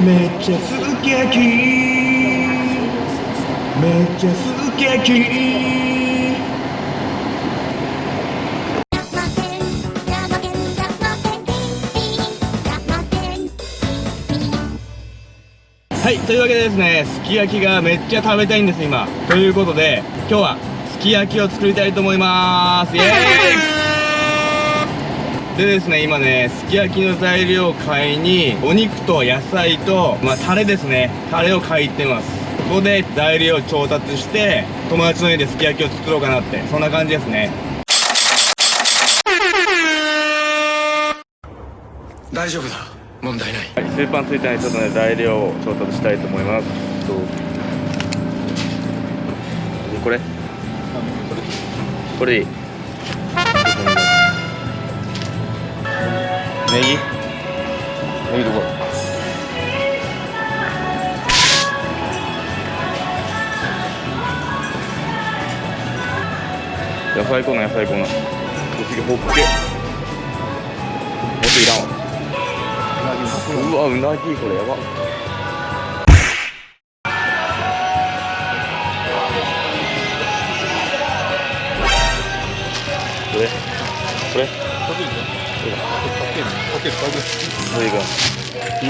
めっちゃすき焼き。めっちゃすき焼き。はいというわけでですねすき焼きがめっちゃ食べたいんです今。ということで今日はすき焼きを作りたいと思います。イエーイ。でですね今ねすき焼きの材料を買いにお肉と野菜とまあタレですね。タレを買い行ってます。ここで材料を調達して友達の家ですき焼きを作ろうかなって。そんな感じですね。大丈夫だ。問題ない。はい、スーパーについてにちょっとね材料を調達したいと思います。とこれ。これでいい野菜コーナー野菜コーナー次ホッケ。ホッケいらんわ。うわうなぎこれやば。これ？これ？どれいくこれ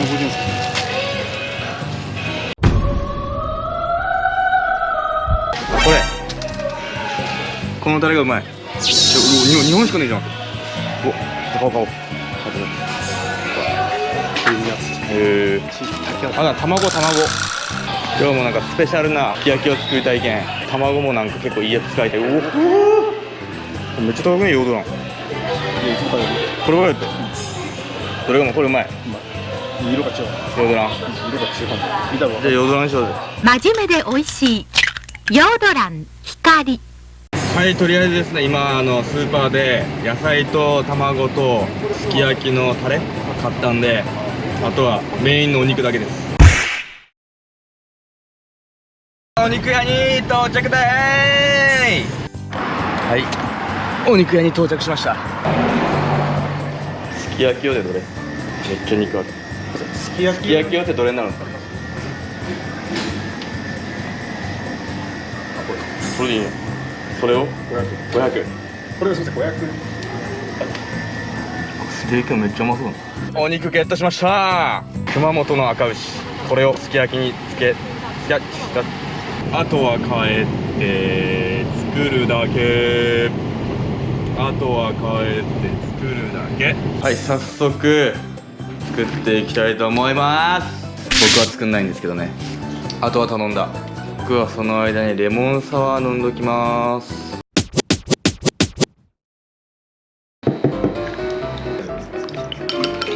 このタレがうまい。日本しかねえじゃん。お買おう買おうへえあな卵卵。今日もなんかスペシャルなすき焼きを作りたいけん。卵もなんか結構いいやつ使いたい。おおめっちゃ高くねヨードランこれれがもうこれうまい。色が違う。ヨードラン色が違う。見たわ。じゃあヨードランにしようぜ。真面目で美味しい。ヨードラン光はいとりあえずですね今あのスーパーで野菜と卵とすき焼きのタレ買ったんであとはメインのお肉だけです。お肉屋に到着でーはい。お肉屋に到着しました。すき焼き用でどれ？めっちゃ肉ある。すき焼すき焼き用ってどれになるんですか？それでいいの？それを？500これがすみません500ステーキもめっちゃうまそう。お肉ゲットしました。熊本の赤牛。これをすき焼きにつけつけあとは帰って作るだけ。あとは帰って作るだけ。はい早速作っていきたいと思います。僕は作んないんですけどね。あとは頼んだ僕はその間にレモンサワー飲んどきます。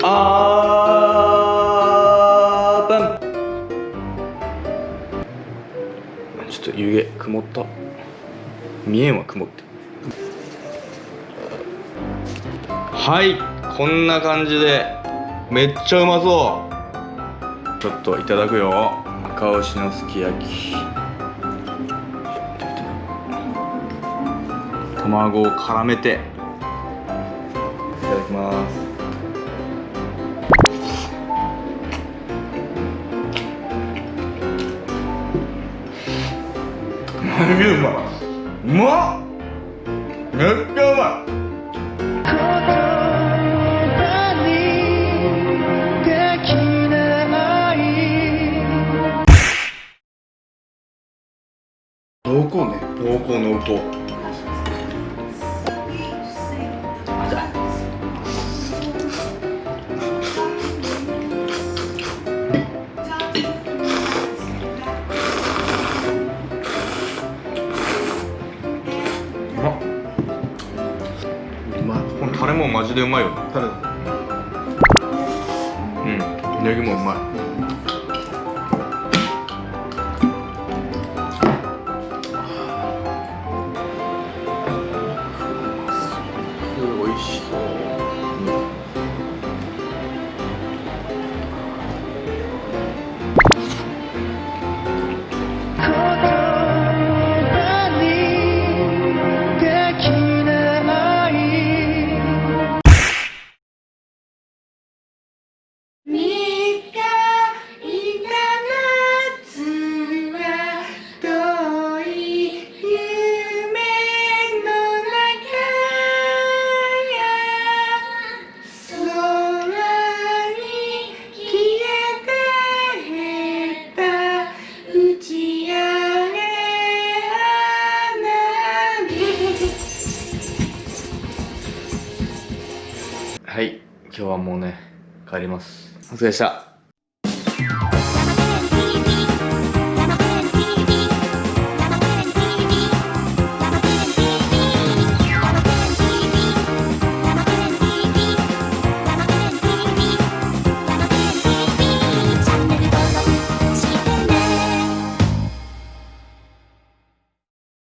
あーパン。ちょっと湯気曇った。見えんわ曇って。はいこんな感じでめっちゃうまそう。ちょっといただくよ。赤牛のすき焼き。卵を絡めて。いただきます。マジでうまい。うまっ。めっちゃうまい。濃厚ね。濃厚濃厚まいこのタレもマジでうまいよタレうん。ネギもうまい今日はもうね帰ります。お疲れでした。